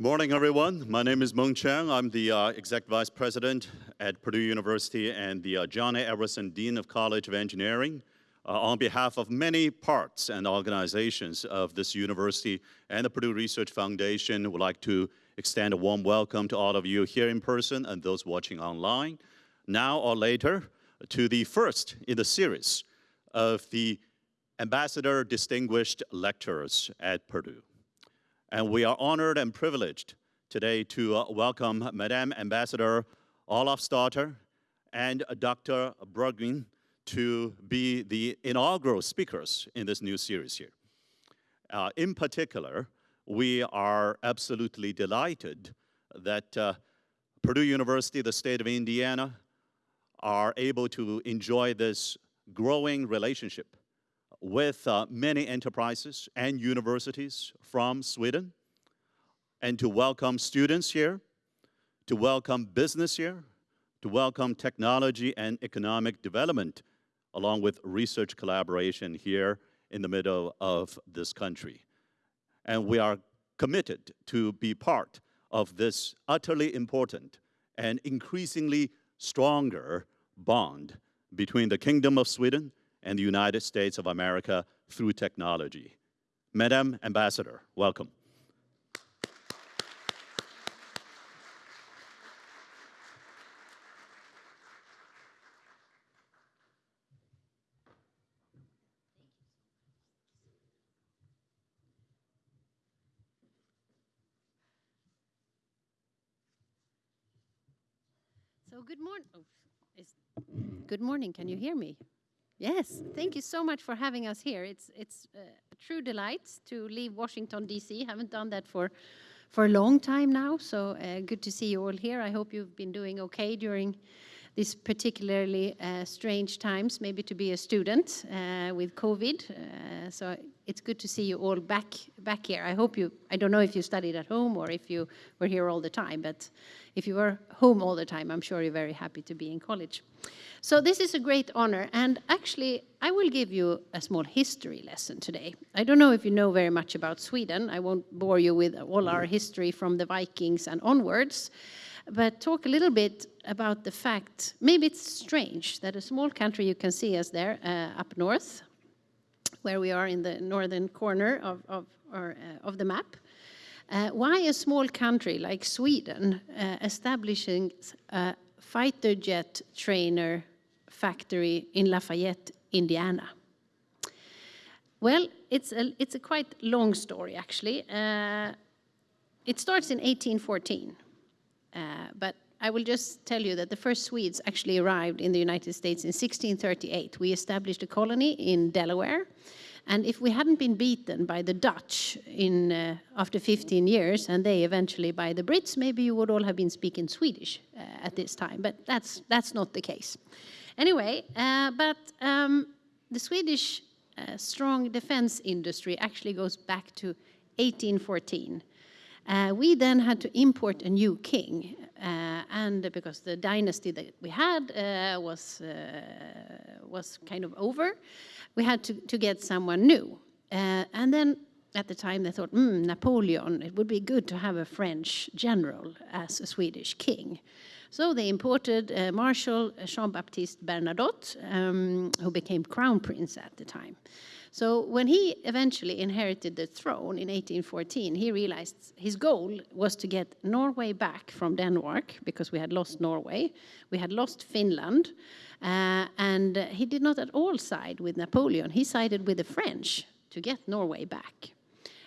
Morning, everyone. My name is Mung Chiang. I'm the uh, Exec Vice President at Purdue University and the uh, John A. Edwardson Dean of College of Engineering. Uh, on behalf of many parts and organizations of this university and the Purdue Research Foundation, would like to extend a warm welcome to all of you here in person and those watching online, now or later, to the first in the series of the Ambassador Distinguished Lecturers at Purdue. And we are honored and privileged today to uh, welcome Madame Ambassador Olofsdotter and Dr. Bergin to be the inaugural speakers in this new series here. Uh, in particular, we are absolutely delighted that uh, Purdue University, the state of Indiana, are able to enjoy this growing relationship with uh, many enterprises and universities from Sweden and to welcome students here, to welcome business here, to welcome technology and economic development along with research collaboration here in the middle of this country. And we are committed to be part of this utterly important and increasingly stronger bond between the Kingdom of Sweden and the United States of America through technology. Madam Ambassador, welcome. So good morning. Oh, good morning. Can you hear me? Yes, thank you so much for having us here. It's it's uh, a true delight to leave Washington D.C. Haven't done that for for a long time now, so uh, good to see you all here. I hope you've been doing okay during these particularly uh, strange times, maybe to be a student uh, with COVID. Uh, so it's good to see you all back back here. I hope you. I don't know if you studied at home or if you were here all the time, but if you were home all the time, I'm sure you're very happy to be in college. So this is a great honor, and actually, I will give you a small history lesson today. I don't know if you know very much about Sweden. I won't bore you with all our history from the Vikings and onwards, but talk a little bit about the fact, maybe it's strange that a small country, you can see us there uh, up north, where we are in the northern corner of, of, or, uh, of the map, uh, why a small country like Sweden uh, establishing a fighter jet trainer factory in Lafayette, Indiana? Well, it's a, it's a quite long story, actually. Uh, it starts in 1814, uh, but I will just tell you that the first Swedes actually arrived in the United States in 1638. We established a colony in Delaware, and if we hadn't been beaten by the Dutch in uh, after 15 years, and they eventually by the Brits, maybe you would all have been speaking Swedish uh, at this time. But that's that's not the case. Anyway, uh, but um, the Swedish uh, strong defense industry actually goes back to 1814. Uh, we then had to import a new king, uh, and because the dynasty that we had uh, was uh, was kind of over, we had to, to get someone new. Uh, and then at the time they thought, hmm, Napoleon, it would be good to have a French general as a Swedish king. So they imported Marshal Jean-Baptiste Bernadotte, um, who became crown prince at the time. So when he eventually inherited the throne in 1814, he realized his goal was to get Norway back from Denmark, because we had lost Norway, we had lost Finland, uh, and he did not at all side with Napoleon. He sided with the French to get Norway back.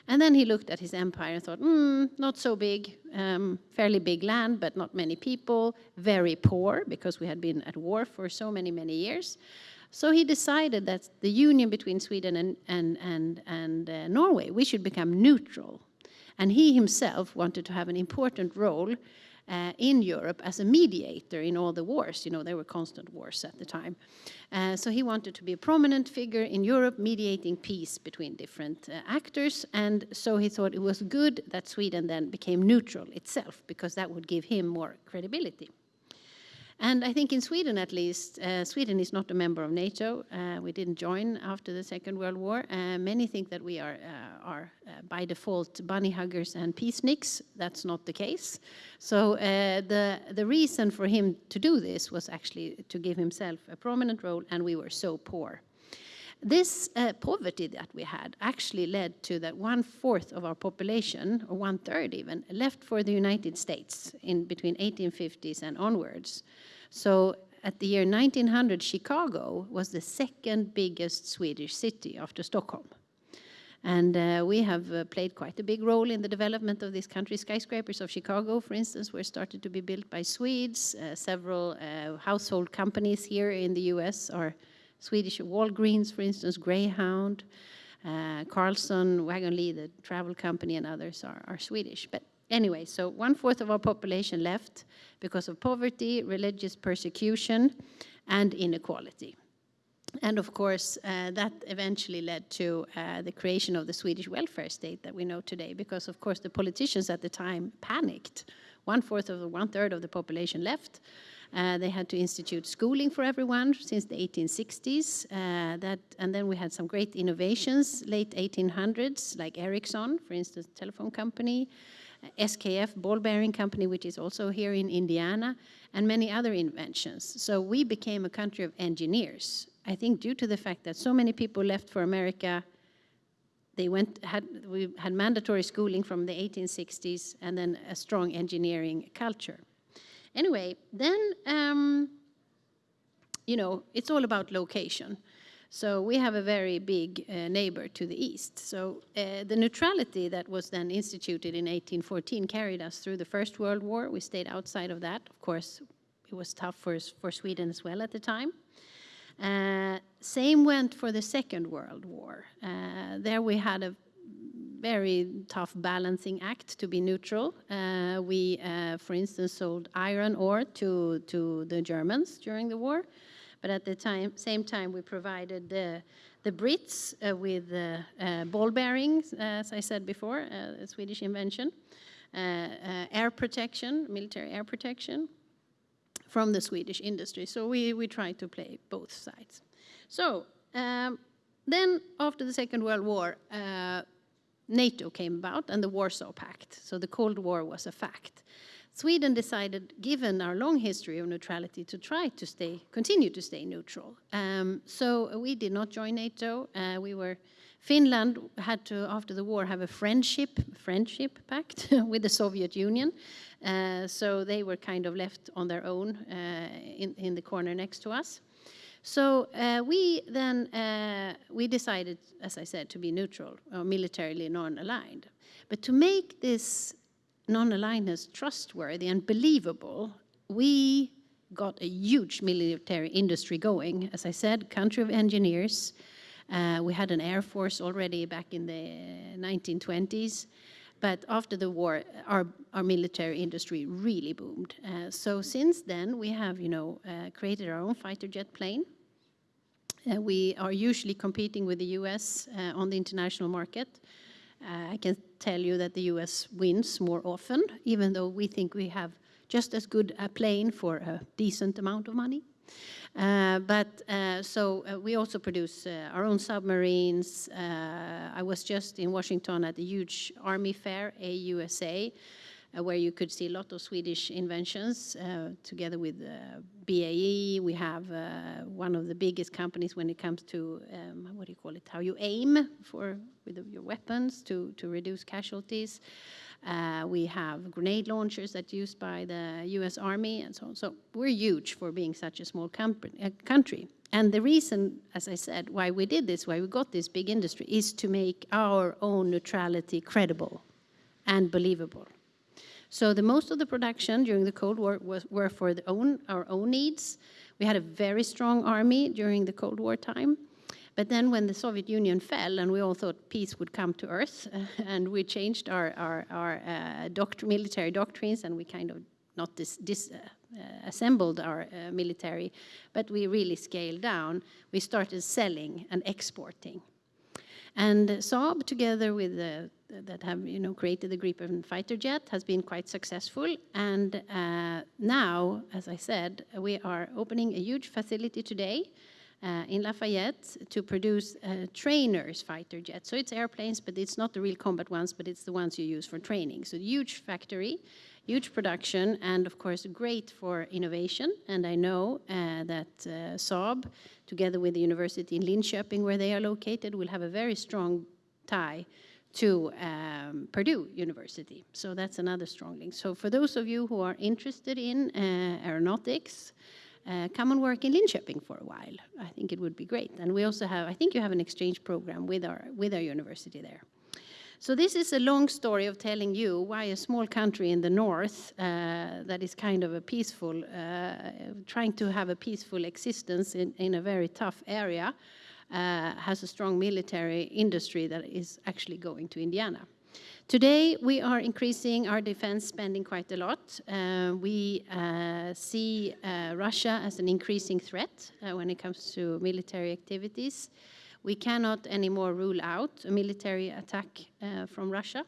And then he looked at his empire and thought, hmm, not so big, um, fairly big land, but not many people, very poor, because we had been at war for so many, many years. So he decided that the union between Sweden and, and, and, and uh, Norway, we should become neutral. And he himself wanted to have an important role uh, in Europe as a mediator in all the wars. You know, there were constant wars at the time. Uh, so he wanted to be a prominent figure in Europe, mediating peace between different uh, actors. And so he thought it was good that Sweden then became neutral itself, because that would give him more credibility. And I think in Sweden, at least, uh, Sweden is not a member of NATO. Uh, we didn't join after the Second World War. Uh, many think that we are, uh, are uh, by default, bunny huggers and peaceniks. That's not the case. So uh, the, the reason for him to do this was actually to give himself a prominent role, and we were so poor. This uh, poverty that we had actually led to that one fourth of our population, or one third even, left for the United States in between 1850s and onwards. So at the year 1900, Chicago was the second biggest Swedish city after Stockholm. And uh, we have uh, played quite a big role in the development of this country. Skyscrapers of Chicago, for instance, were started to be built by Swedes. Uh, several uh, household companies here in the US are Swedish Walgreens, for instance, Greyhound, uh, Carlson, Wagonlit, the travel company, and others are, are Swedish. But anyway, so one fourth of our population left because of poverty, religious persecution, and inequality. And of course, uh, that eventually led to uh, the creation of the Swedish welfare state that we know today, because of course the politicians at the time panicked. One fourth of the one third of the population left, uh, they had to institute schooling for everyone since the 1860s. Uh, that, and then we had some great innovations, late 1800s, like Ericsson, for instance, telephone company, uh, SKF, ball bearing company, which is also here in Indiana, and many other inventions. So we became a country of engineers. I think due to the fact that so many people left for America they went had we had mandatory schooling from the 1860s and then a strong engineering culture. Anyway, then, um, you know, it's all about location. So we have a very big uh, neighbor to the east. So uh, the neutrality that was then instituted in 1814 carried us through the First World War. We stayed outside of that. Of course, it was tough for, for Sweden as well at the time. Uh, same went for the Second World War. Uh, there we had a very tough balancing act to be neutral. Uh, we, uh, for instance, sold iron ore to, to the Germans during the war, but at the time, same time we provided the, the Brits uh, with uh, uh, ball bearings, as I said before, uh, a Swedish invention, air protection, military air protection from the Swedish industry. So we, we tried to play both sides. So um, then after the Second World War, NATO came about and the Warsaw Pact. So the Cold War was a fact. Sweden decided, given our long history of neutrality, to try to stay, continue to stay neutral. Um, so we did not join NATO. Uh, we were, Finland had to, after the war, have a friendship, friendship pact with the Soviet Union. Uh, so they were kind of left on their own uh, in, in the corner next to us. So uh, we then uh, we decided, as I said, to be neutral or militarily non-aligned. But to make this non-alignedness trustworthy and believable, we got a huge military industry going. As I said, country of engineers. Uh, we had an air force already back in the 1920s. But after the war, our, our military industry really boomed. Uh, so since then, we have, you know, uh, created our own fighter jet plane. Uh, we are usually competing with the US uh, on the international market. Uh, I can tell you that the US wins more often, even though we think we have just as good a plane for a decent amount of money. Uh, but uh, so uh, we also produce our own submarines. I was just in Washington at the huge Army fair, AUSA, where you could see a lot of Swedish inventions together with BAE. We have one of the biggest companies when it comes to, um, what do you call it, how you aim for with your weapons to, to reduce casualties. Uh, we have grenade launchers that used by the US Army and so on. So we're huge for being such a small uh, country. And the reason, as I said, why we did this, why we got this big industry, is to make our own neutrality credible and believable. So the most of the production during the Cold War was, were for own, our own needs. We had a very strong army during the Cold War time. But then when the Soviet Union fell and we all thought peace would come to earth and we changed our, our, our uh, military doctrines and we kind of not disassembled dis, uh, uh, our uh, military, but we really scaled down. We started selling and exporting. And Saab, together with the that have you know created the Gripen fighter jet, has been quite successful. And uh, now, as I said, we are opening a huge facility today uh, in Lafayette to produce uh, trainers fighter jets. So it's airplanes, but it's not the real combat ones, but it's the ones you use for training. So huge factory, huge production, and of course great for innovation. And I know uh, that uh, Saab, together with the university in Linköping, where they are located, will have a very strong tie to um, Purdue University. So that's another strong link. So for those of you who are interested in uh, aeronautics, uh, come and work in Linköping for a while. I think it would be great. And we also have, I think you have an exchange program with our, with our university there. So this is a long story of telling you why a small country in the north uh, that is kind of a peaceful, uh, trying to have a peaceful existence in, in a very tough area, uh, has a strong military industry that is actually going to Indiana. Today, we are increasing our defense spending quite a lot. Uh, we uh, see uh, Russia as an increasing threat uh, when it comes to military activities. We cannot anymore rule out a military attack uh, from Russia.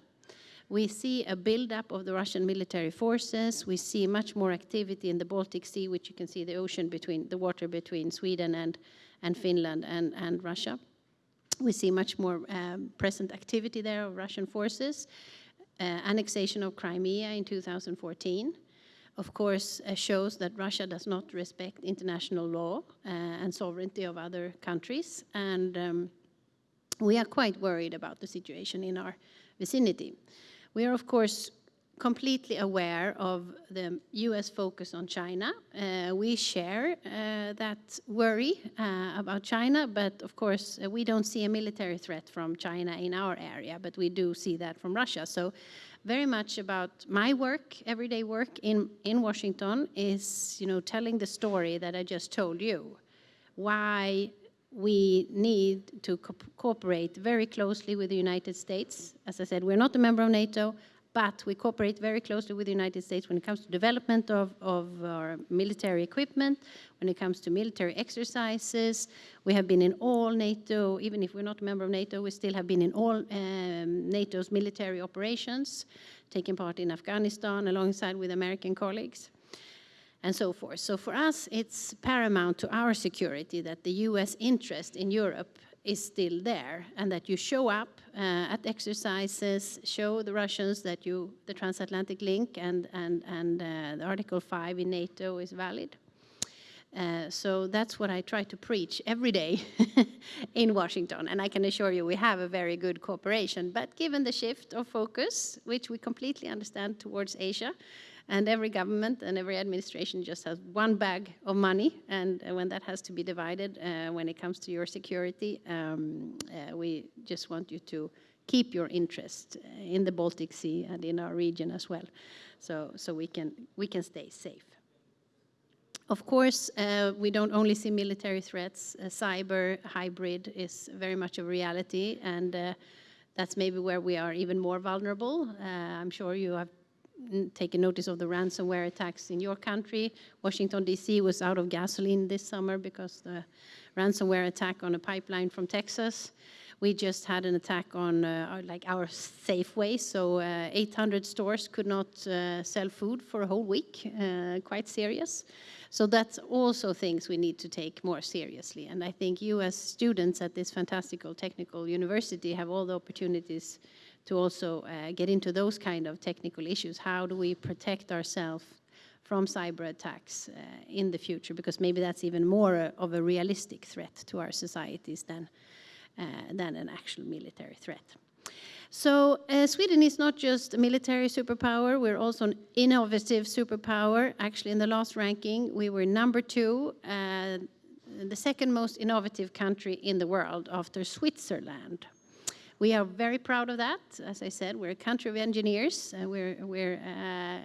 We see a buildup of the Russian military forces. We see much more activity in the Baltic Sea, which you can see the ocean between the water between Sweden and, and Finland and, and Russia. We see much more um, present activity there of Russian forces. Uh, annexation of Crimea in 2014, of course, uh, shows that Russia does not respect international law uh, and sovereignty of other countries. And um, we are quite worried about the situation in our vicinity. We are, of course, completely aware of the US focus on China. Uh, we share uh, that worry uh, about China, but of course uh, we don't see a military threat from China in our area, but we do see that from Russia. So very much about my work, everyday work in, in Washington is, you know, telling the story that I just told you. Why we need to co cooperate very closely with the United States. As I said, we're not a member of NATO, but we cooperate very closely with the United States when it comes to development of, of our military equipment, when it comes to military exercises. We have been in all NATO, even if we're not a member of NATO, we still have been in all um, NATO's military operations, taking part in Afghanistan alongside with American colleagues and so forth. So for us, it's paramount to our security that the US interest in Europe is still there and that you show up uh, at exercises, show the Russians that you, the transatlantic link and, and, and uh, the Article 5 in NATO is valid. Uh, so that's what I try to preach every day in Washington. And I can assure you we have a very good cooperation. But given the shift of focus, which we completely understand towards Asia, and every government and every administration just has one bag of money. And when that has to be divided, uh, when it comes to your security, um, uh, we just want you to keep your interest in the Baltic Sea and in our region as well. So, so we, can, we can stay safe. Of course, uh, we don't only see military threats. Uh, cyber, hybrid is very much a reality, and uh, that's maybe where we are even more vulnerable. Uh, I'm sure you have taken notice of the ransomware attacks in your country. Washington, D.C. was out of gasoline this summer because the ransomware attack on a pipeline from Texas. We just had an attack on uh, like our Safeway, so uh, 800 stores could not uh, sell food for a whole week, uh, quite serious. So that's also things we need to take more seriously. And I think you as students at this fantastical technical university have all the opportunities to also uh, get into those kind of technical issues. How do we protect ourselves from cyber attacks uh, in the future? Because maybe that's even more uh, of a realistic threat to our societies than, uh, than an actual military threat. So uh, Sweden is not just a military superpower, we're also an innovative superpower. Actually, in the last ranking, we were number two, uh, the second most innovative country in the world after Switzerland. We are very proud of that. As I said, we're a country of engineers. Uh, we're we're uh,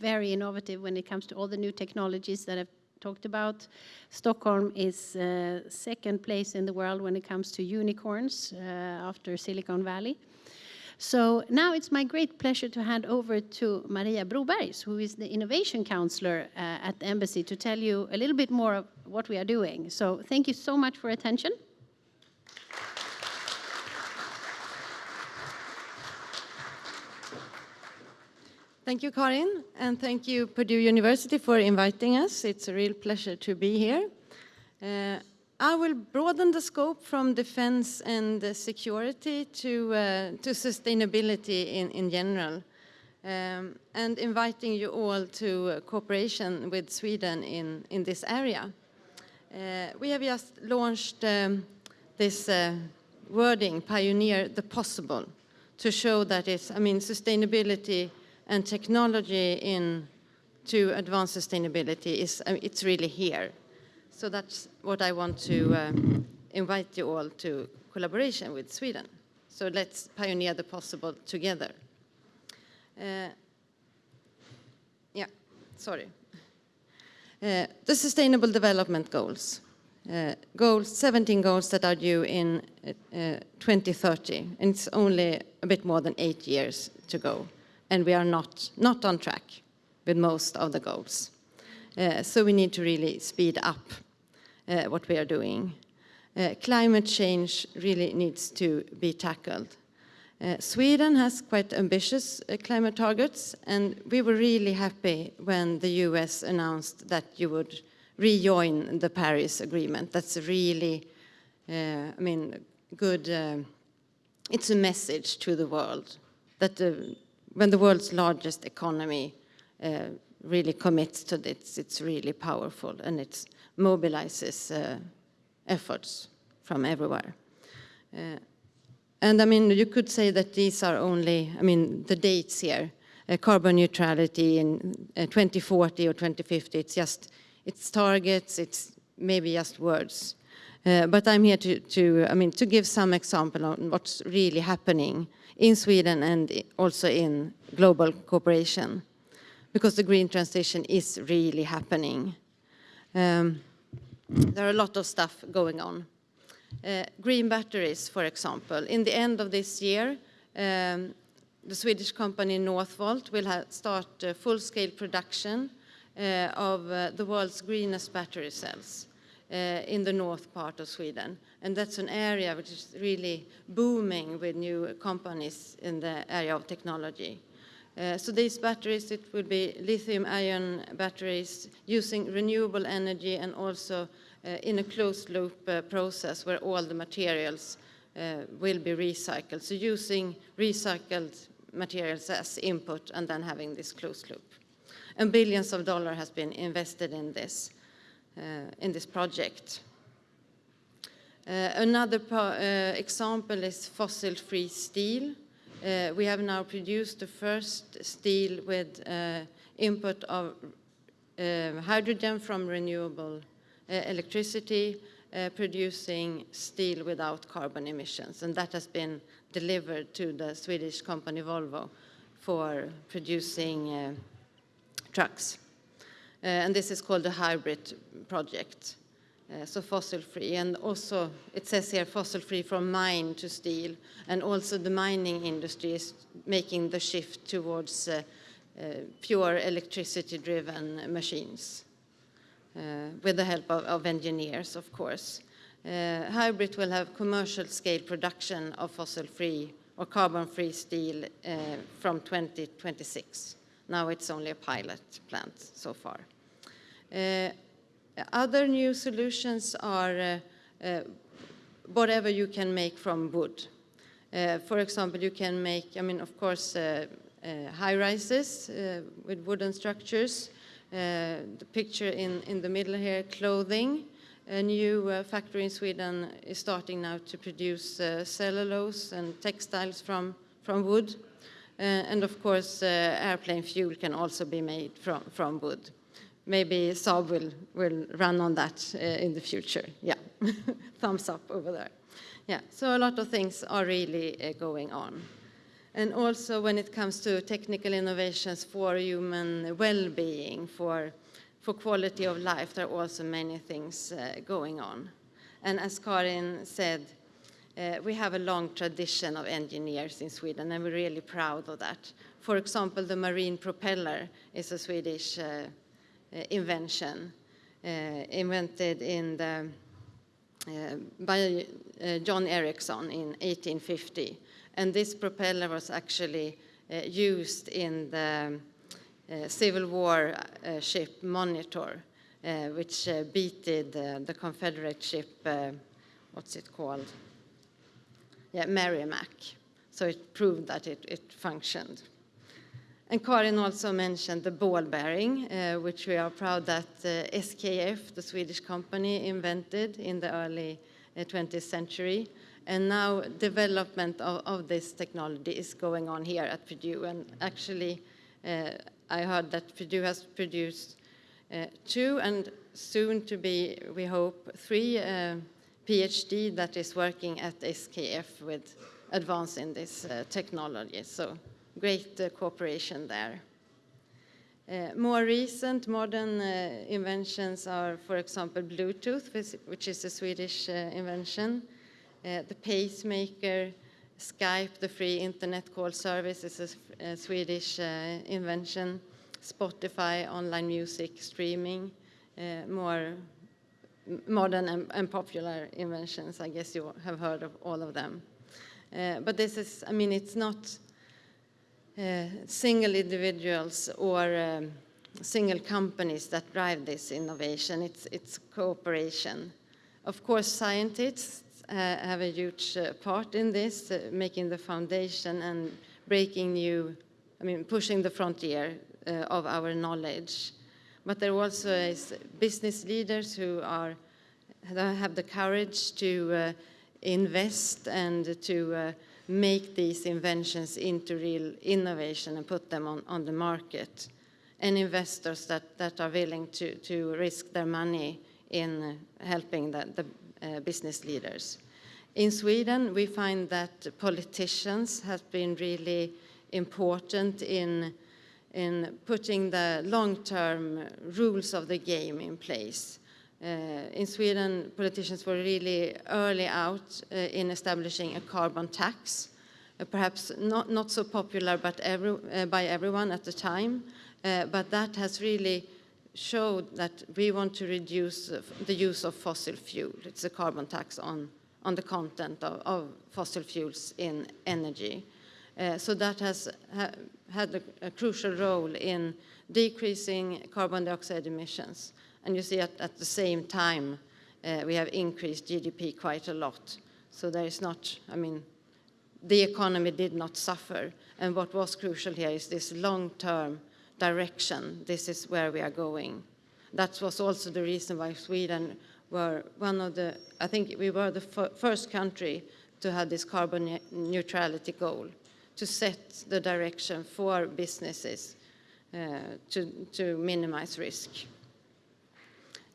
very innovative when it comes to all the new technologies that I've talked about. Stockholm is uh, second place in the world when it comes to unicorns uh, after Silicon Valley. So now it's my great pleasure to hand over to Maria Brobergs, who is the innovation counselor uh, at the embassy, to tell you a little bit more of what we are doing. So thank you so much for attention. Thank you, Karin, and thank you, Purdue University, for inviting us. It's a real pleasure to be here. Uh, I will broaden the scope from defense and security to, uh, to sustainability in, in general, um, and inviting you all to cooperation with Sweden in, in this area. Uh, we have just launched um, this uh, wording, pioneer the possible, to show that it's, I mean, sustainability and technology in to advance sustainability is uh, it's really here. So that's what I want to uh, invite you all to collaboration with Sweden. So let's pioneer the possible together. Uh, yeah, sorry. Uh, the Sustainable Development Goals. Uh, goals, 17 goals that are due in uh, 2030, and it's only a bit more than eight years to go and we are not, not on track with most of the goals. Uh, so we need to really speed up uh, what we are doing. Uh, climate change really needs to be tackled. Uh, Sweden has quite ambitious uh, climate targets, and we were really happy when the US announced that you would rejoin the Paris Agreement. That's really, uh, I mean, good, it's a message to the world that the when the world's largest economy uh, really commits to this, it's really powerful and it mobilizes uh, efforts from everywhere. Uh, and I mean, you could say that these are only, I mean, the dates here, uh, carbon neutrality in uh, 2040 or 2050, it's just, it's targets, it's maybe just words. Uh, but I'm here to, to, I mean, to give some example on what's really happening in Sweden and also in global cooperation because the green transition is really happening. Um, there are a lot of stuff going on. Uh, green batteries, for example. In the end of this year, um, the Swedish company Northvolt will start uh, full-scale production uh, of uh, the world's greenest battery cells. Uh, in the north part of Sweden. And that's an area which is really booming with new companies in the area of technology. Uh, so these batteries, it will be lithium-ion batteries using renewable energy and also uh, in a closed-loop uh, process where all the materials will be recycled. So using recycled materials as input and then having this closed loop. And billions of dollars has been invested in this. Uh, in this project. Uh, another uh, example is fossil-free steel. we have now produced the first steel with input of hydrogen from renewable electricity, uh, producing steel without carbon emissions. And that has been delivered to the Swedish company Volvo for producing uh, trucks. Uh, and this is called the HYBRIT project. Uh, so fossil-free, and also it says here fossil-free from mine to steel, and also the mining industry is making the shift towards uh, uh, pure electricity-driven machines, uh, with the help of, of engineers, of course. Uh, HYBRIT will have commercial-scale production of fossil-free or carbon-free steel from 2026. Now it's only a pilot plant so far. Uh, other new solutions are uh, uh, whatever you can make from wood. for example, you can make, I mean, of course, high rises with wooden structures. the picture in, in the middle here, clothing. A new uh, factory in Sweden is starting now to produce uh, cellulose and textiles from, from wood. Uh, and of course, airplane fuel can also be made from, from wood maybe Saab will, will run on that uh, in the future. Yeah, thumbs up over there. Yeah, so a lot of things are really uh, going on. And also when it comes to technical innovations for human well-being, for, for quality of life, there are also many things uh, going on. And as Karin said, uh, we have a long tradition of engineers in Sweden, and we're really proud of that. For example, the marine propeller is a Swedish uh, invention invented in the, by John Ericsson in 1850. And this propeller was actually used in the Civil War ship Monitor, uh, which uh, beated uh, the Confederate ship, what's it called? Yeah, Merrimack. So it proved that it, it functioned. And Karin also mentioned the ball bearing, uh, which we are proud that uh, SKF, the Swedish company, invented in the early uh, 20th century. And now development of, of this technology is going on here at Purdue. And actually, I heard that Purdue has produced two and soon to be, we hope, three PhD that is working at SKF with advancing this uh, technology. So great uh, cooperation there. Uh, more recent modern uh, inventions are, for example, Bluetooth, which- is a Swedish uh, invention. Uh, the pacemaker, Skype, the free internet call service, is a, Swedish invention. Spotify, online music streaming, more modern and, and popular inventions. I guess you have heard of all of them. Uh, but this is, I mean, it's not uh, single individuals or um, single companies that drive this innovation. It's, it's cooperation. Of course, scientists uh, have a huge part in this, making the foundation and breaking new, I mean, pushing the frontier of our knowledge. But there also is business leaders who are have the courage to uh, invest and to uh, make these inventions into real innovation and put them on, on the market. And investors that, that are willing to, to risk their money in uh, helping the, the uh, business leaders. In Sweden, we find that politicians have been really important in, in putting the long-term rules of the game in place. Uh, in Sweden, politicians were really early out uh, in establishing a carbon tax, uh, perhaps not, not so popular but every, uh, by everyone at the time, uh, but that has really showed that we want to reduce the use of fossil fuel. It's a carbon tax on, on the content of, of fossil fuels in energy. Uh, so that has ha had a, a crucial role in decreasing carbon dioxide emissions. And you see at, at the same time, uh, we have increased GDP quite a lot. So there is not, I mean, the economy did not suffer. And what was crucial here is this long-term direction. This is where we are going. That was also the reason why Sweden were one of the, I think we were the fir- first country to have this carbon ne- neutrality goal, to set the direction for businesses uh, to, to minimize risk.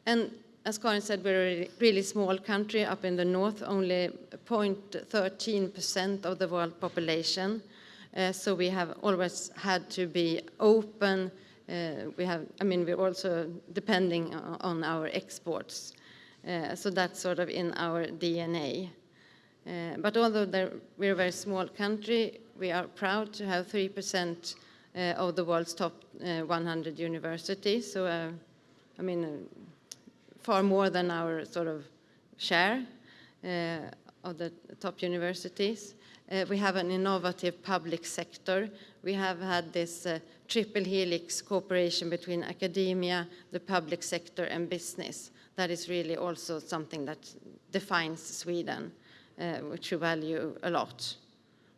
And as Karin said, we're a really- small country up in the north, only 0.13% of the world population. Uh, so we have always had to be open. Uh, we have, I mean, we're also depending on our exports. Uh, so that's sort of in our DNA. Uh, But although there- we're a very small country, we are proud to have 3% uh, of the world's top uh, 100 universities. So, I mean, far more than our sort of share of the top universities. We have an innovative public sector. We have had this triple helix cooperation between academia, the public sector, and business. That is really also something that defines Sweden, uh, which we value a lot.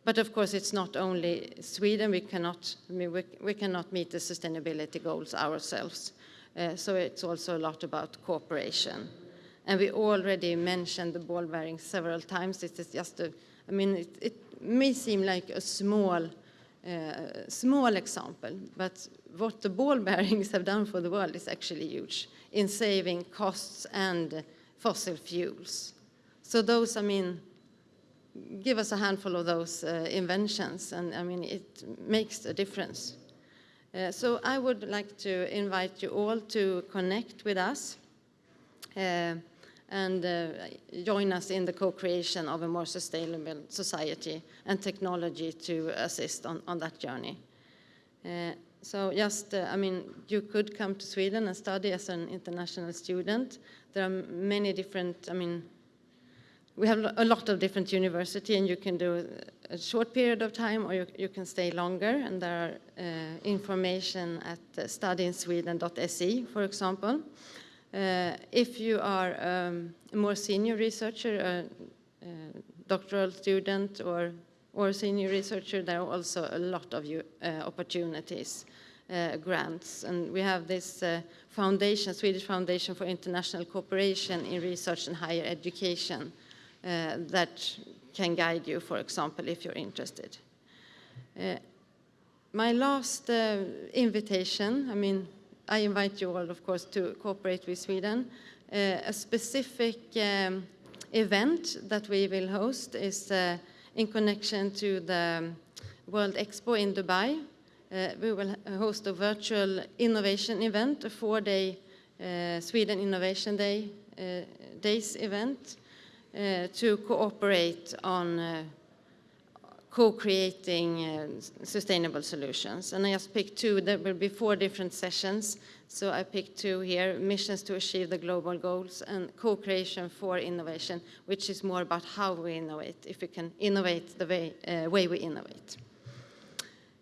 But of course, it's not only Sweden. We cannot, I mean, we, we cannot meet the sustainability goals ourselves. Uh, so it's also a lot about cooperation. And we already mentioned the ball bearing several times. It is just a, I mean, it, it may seem like a small, uh, small example, but what the ball bearings have done for the world is actually huge in saving costs and fossil fuels. So those, I mean, give us a handful of those uh, inventions, and I mean, it makes a difference. Uh, so I would like to invite you all to connect with us uh, and uh, join us in the co-creation of a more sustainable society and technology to assist on, on that journey. Uh, so just, uh, I mean, you could come to Sweden and study as an international student. There are many different, I mean, we have a lot of different university, and you can do a short period of time, or you, you can stay longer. And there are uh, information at uh, studyinsweden.se, for example. Uh, if you are um, a more senior researcher, a, a doctoral student, or or senior researcher, there are also a lot of uh, opportunities, uh, grants, and we have this uh, foundation, Swedish Foundation for International Cooperation in Research and Higher Education, uh, that can guide you, for example, if you're interested. Uh, my last uh, invitation, I mean, I invite you all, of course, to cooperate with Sweden. A specific um, event that we will host is in connection to the World Expo in Dubai. We will host a virtual innovation event, a four-day Sweden Innovation Day days event to cooperate on uh, co-creating uh, sustainable solutions. And I just picked two. There will be four different sessions. So I picked two here, missions to achieve the global goals and co-creation for innovation, which is more about how we innovate, if we can innovate the way, uh, way we innovate.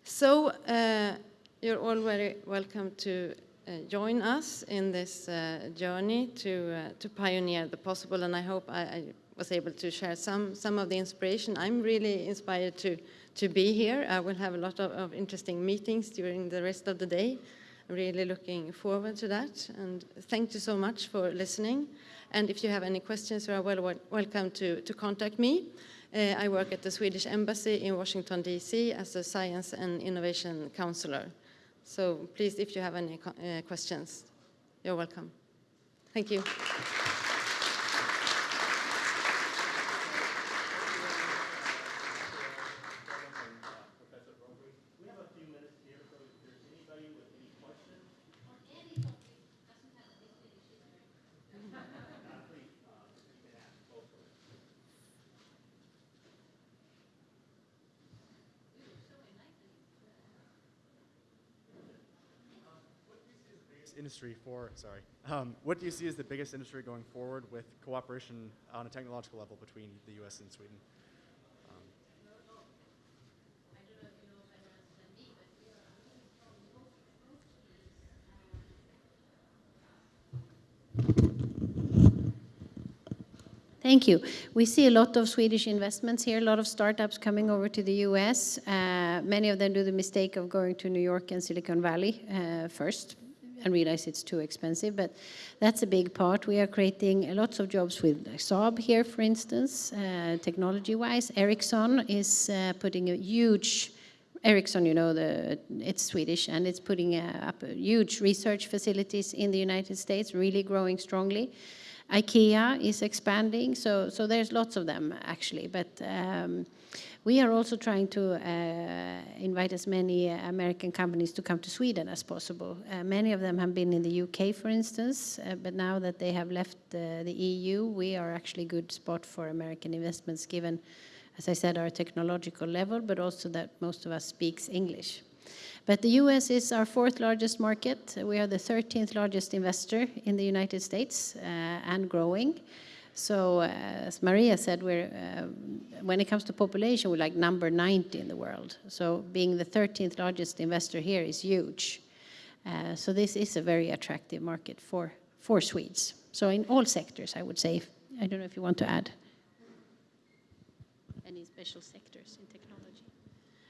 So uh, you're all very welcome to uh, join us in this uh, journey to, uh, to pioneer the possible, and I hope I, I was able to share some, some of the inspiration. I'm really inspired to, to be here. I will have a lot of, of interesting meetings during the rest of the day. I'm really looking forward to that, and thank you so much for listening. And if you have any questions, you are well, wel- welcome to, to contact me. Uh, I work at the Swedish Embassy in Washington, D.C. as a science and innovation counselor. So please, if you have any uh, questions, you're welcome. Thank you. Industry for, sorry, um, what do you see as the biggest industry going forward with cooperation on a technological level between the US and Sweden? Thank you. We see a lot of Swedish investments here, a lot of startups coming over to the US. Uh, many of them do the mistake of going to New York and Silicon Valley uh, first and realize it's too expensive, but that's a big part. We are creating lots of jobs with Saab here, for instance, uh, technology-wise. Ericsson is uh, putting a huge Ericsson, you know, the, it's Swedish, and it's putting uh, up huge research facilities in the United States, really growing strongly. IKEA is expanding, so, so there's lots of them actually. But um, we are also trying to uh, invite as many American companies to come to Sweden as possible. Uh, many of them have been in the UK, for instance, uh, but now that they have left uh, the EU, we are actually a good spot for American investments given as I said, our technological level, but also that most of us speaks English. But the US is our fourth largest market. We are the 13th largest investor in the United States uh, and growing. So uh, as Maria said, we're, uh, when it comes to population, we're like number 90 in the world. So being the 13th largest investor here is huge. Uh, so this is a very attractive market for, for Swedes. So in all sectors, I would say. I don't know if you want to add any special sectors in technology.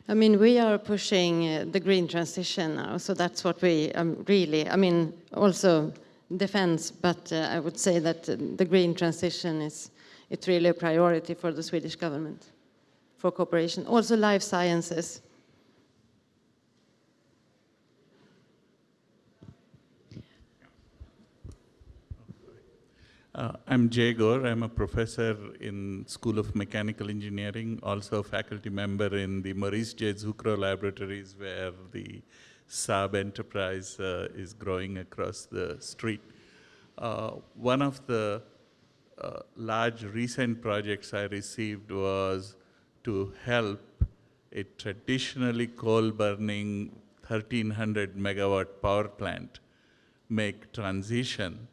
I mean, we are pushing the green transition now, so that's what we um, really, I mean, also defense, but uh, I would say that uh, the green transition is, it's really a priority for the Swedish government for cooperation. Also life sciences. Uh, I'm Jay Gore. I'm a professor in School of Mechanical Engineering, also a faculty member in the Maurice J. Zucrow Laboratories, where the Saab enterprise uh, is growing across the street. Uh, one of the uh, large recent projects I received was to help a traditionally coal-burning 1300 megawatt power plant make transition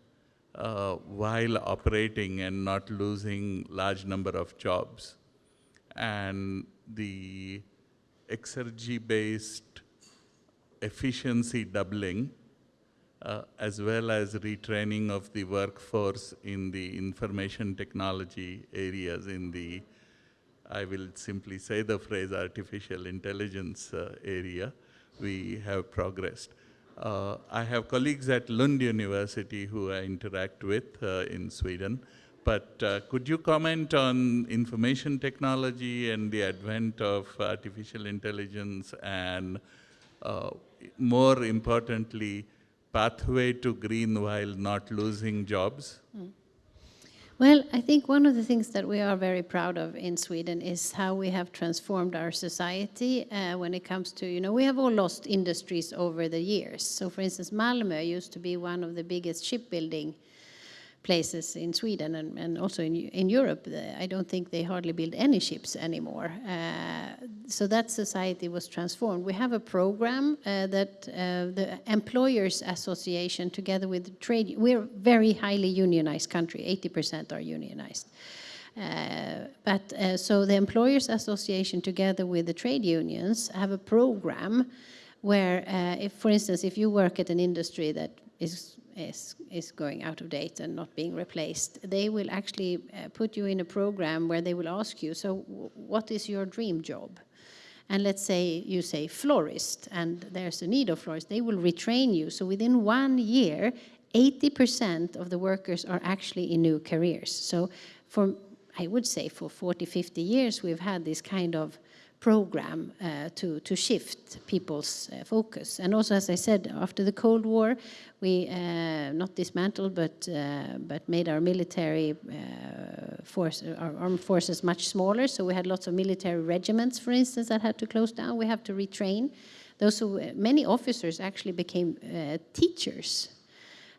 uh, while operating and not losing large number of jobs. And the Exergy-based efficiency doubling, uh, as well as retraining of the workforce in the information technology areas in the, I will simply say the phrase artificial intelligence uh, area, we have progressed. Uh, I have colleagues at Lund University who I interact with uh, in Sweden, but uh, could you comment on information technology and the advent of artificial intelligence and uh, more importantly, pathway to green while not losing jobs? Well, I think one of the things that we are very proud of in Sweden is how we have transformed our society uh, when it comes to, you know, we have all lost industries over the years. So, for instance, Malmö used to be one of the biggest shipbuilding places in Sweden and, and also in, in Europe. I don't think they hardly build any ships anymore. Uh, so that society was transformed. We have a program uh, that uh, the Employers Association, together with trade, we're very highly unionized country. 80% are unionized. Uh, but uh, so the Employers Association, together with the trade unions, have a program where, uh, if, for instance, if you work at an industry that is is, is going out of date and not being replaced, they will actually uh, put you in a program where they will ask you, so what is your dream job? And let's say you say florist, and there's a need of florists, they will retrain you. So within one year, 80% of the workers are actually in new careers. So for, I would say for 40, 50 years, we've had this kind of program uh, to, to shift people's uh, focus. And also, as I said, after the Cold War, we uh, not dismantled, but, uh, but made our military uh, force, our armed forces much smaller. So we had lots of military regiments, for instance, that had to close down. We have to retrain. Those who, many officers actually became uh, teachers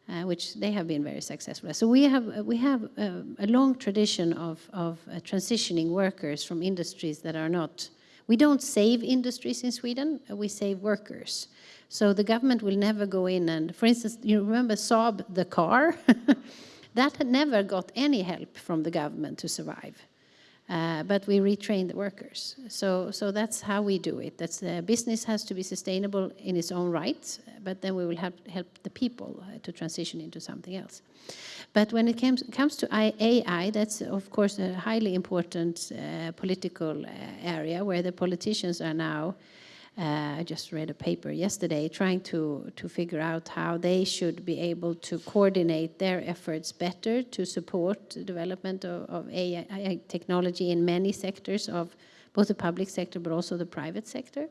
uh, which they have been very successful. So we have uh, we have uh, a long tradition of of uh, transitioning workers from industries that are not. We don't save industries in Sweden. uh, we save workers. So the government will never go in and, for instance, you remember Saab the car. that had never got any help from the government to survive. Uh, but we retrain the workers. So, so that's how we do it. That's the business has to be sustainable in its own right, but then we will have, help the people uh, to transition into something else. But when it comes, comes to AI, that's of course a highly important uh, political uh, area where the politicians are now uh, I just read a paper yesterday trying to, to figure out how they should be able to coordinate their efforts better to support the development of, of AI technology in many sectors of both the public sector but also the private sector.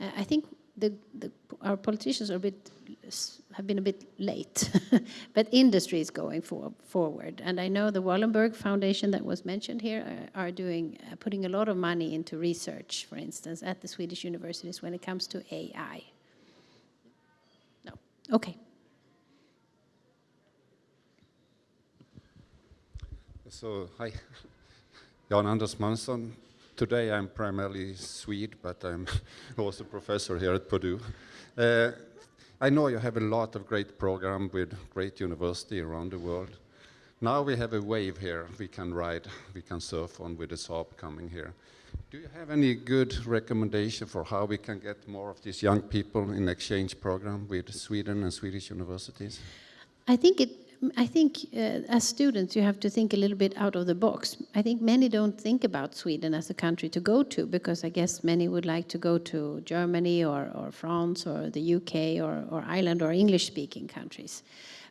Uh, I think the, the, our politicians are a bit have been a bit late, but industry is going for, forward. And I know the Wallenberg Foundation that was mentioned here are, are doing uh, putting a lot of money into research, for instance, at the Swedish universities when it comes to AI. No, okay. So, hi, Jan Anders Månson. Today I'm primarily Swede, but I'm also professor here at Purdue. Uh, I know you have a lot of great program with great university around the world. Now we have a wave here we can ride, we can surf on with the Saab coming here. Do you have any good recommendation for how we can get more of these young people in exchange program with Sweden and Swedish universities? I think it. I think uh, as students you have to think a little bit out of the box. I think many don't think about Sweden as a country to go to because I guess many would like to go to Germany or, or France or the UK or, or Ireland or English-speaking countries.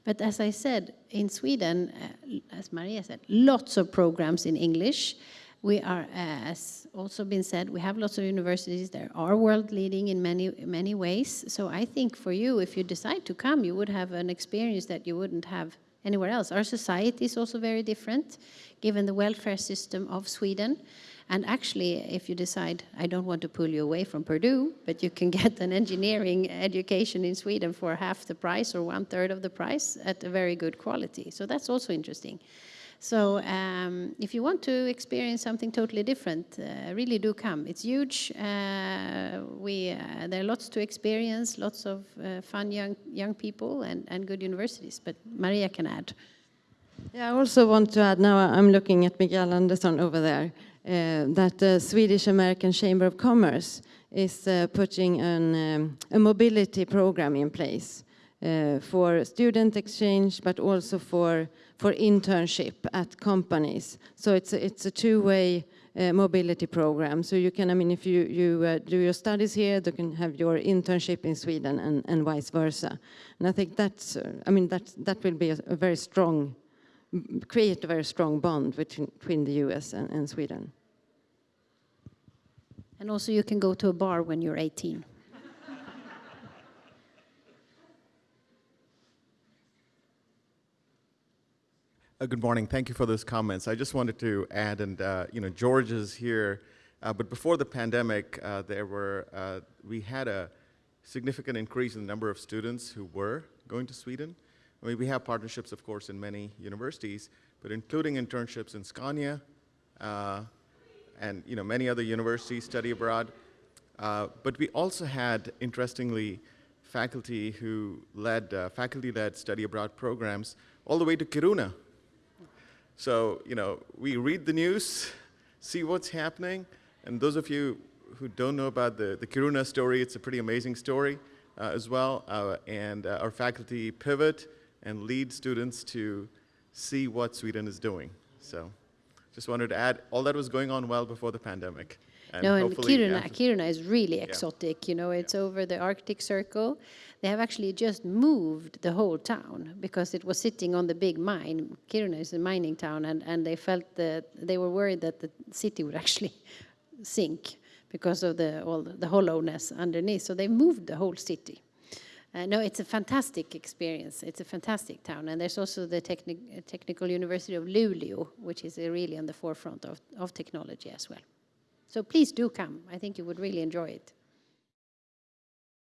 But as I said, in Sweden, uh, as Maria said, lots of programs in English. We are, as also been said, we have lots of universities that are world leading in many, many ways. So I think for you, if you decide to come, you would have an experience that you wouldn't have anywhere else. Our society is also very different, given the welfare system of Sweden. And actually, if you decide, I don't want to pull you away from Purdue, but you can get an engineering education in Sweden for half the price or one third of the price at a very good quality. So that's also interesting. So um, if you want to experience something totally different, uh, really do come. It's huge. Uh, we, uh, there are lots to experience, lots of uh, fun young, young people and, and good universities, but Maria can add. Yeah, I also want to add, now I'm looking at Miguel Andersson over there, uh, that the Swedish American Chamber of Commerce is uh, putting an, um, a mobility program in place for student exchange, but also for, for internship at companies. So it's a, it's a two-way uh, mobility program. So you can, I mean, if you, you uh, do your studies here, you can have your internship in Sweden and, and vice versa. And I think that's, uh, I mean, that, that will be a, a very strong create a very strong bond between, between the US and, and Sweden. And also you can go to a bar when you're 18. Uh, Good morning. Thank you for those comments. I just wanted to add, and uh, you know, George is here, uh, but before the pandemic, uh, there were uh, we had a significant increase in the number of students who were going to Sweden. I mean, we have partnerships, of course, in many universities, but including internships in Scania, uh, and you know, many other universities study abroad. But we also had, interestingly, faculty who led faculty-led study abroad programs all the way to Kiruna. So, you know, we read the news, see what's happening, and those of you who don't know about the, the Kiruna story, it's a pretty amazing story uh, as well. Uh, and uh, our faculty pivot and lead students to see what Sweden is doing. So, just wanted to add, all that was going on well before the pandemic. No, and Kiruna, Kiruna is really exotic. You know, it's over the Arctic Circle. They have actually just moved the whole town because it was sitting on the big mine. Kiruna is a mining town, and, and they felt that they were worried that the city would actually sink because of the all the, the hollowness underneath. So they moved the whole city. Uh, no, it's a fantastic experience. It's a fantastic town, and there's also the techni- Technical University of Luleå, which is really on the forefront of, of technology as well. So please do come. I think you would really enjoy it.